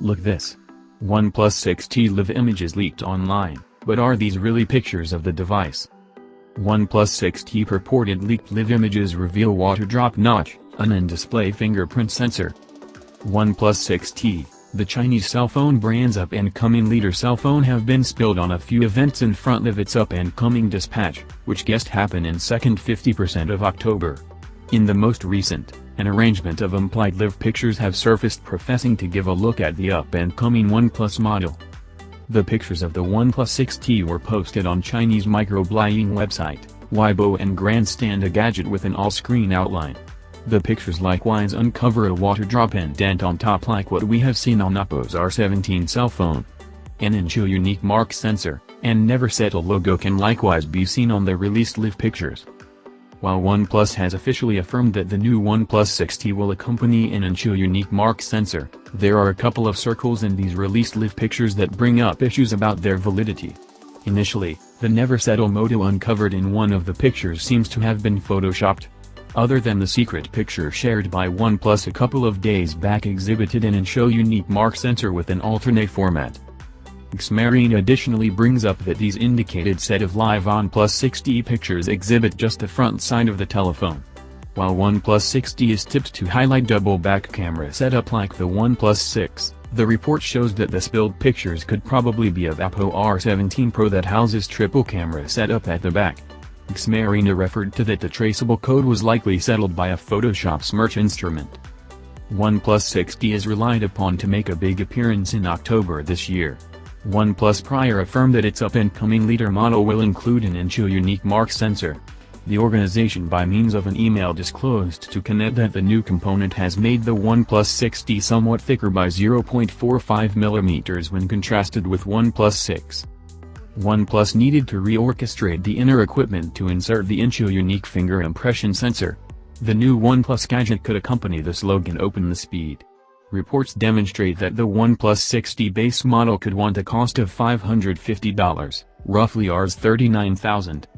Look this. OnePlus 6T live images leaked online, but are these really pictures of the device? OnePlus 6T purported leaked live images reveal water drop notch, an in-display fingerprint sensor. OnePlus 6T, the Chinese cell phone brand's up-and-coming leader cell phone have been spilled on a few events in front of its up-and-coming dispatch, which guessed happen in second 50% of October. In the most recent, an arrangement of implied live pictures have surfaced professing to give a look at the up-and-coming OnePlus model. The pictures of the OnePlus 6T were posted on Chinese microblogging website, Weibo and grandstand a gadget with an all-screen outline. The pictures likewise uncover a water drop indent on top like what we have seen on Oppo's R17 cell phone. An Incho unique mark sensor, and never settle logo can likewise be seen on the released live pictures. While OnePlus has officially affirmed that the new OnePlus 6T will accompany an Incho unique mark sensor, there are a couple of circles in these released live pictures that bring up issues about their validity. Initially, the never settle motto uncovered in one of the pictures seems to have been photoshopped. Other than the secret picture shared by OnePlus a couple of days back exhibited in Incho unique mark sensor with an alternate format. Xmarine additionally brings up that these indicated set of live OnePlus 6T pictures exhibit just the front side of the telephone. While OnePlus 6T is tipped to highlight double back camera setup like the OnePlus 6, the report shows that the spilled pictures could probably be of Oppo R17 Pro that houses triple camera setup at the back. Xmarina referred to that the traceable code was likely settled by a Photoshop smirch instrument. OnePlus 6T is relied upon to make a big appearance in October this year. OnePlus prior affirmed that its up-and-coming leader model will include an Incho unique mark sensor. The organization by means of an email disclosed to CNET that the new component has made the OnePlus 6T somewhat thicker by 0.45mm when contrasted with OnePlus 6. OnePlus needed to reorchestrate the inner equipment to insert the Incho unique finger impression sensor. The new OnePlus gadget could accompany the slogan open the speed. Reports demonstrate that the OnePlus 6T base model could want a cost of $550, roughly Rs 39,000.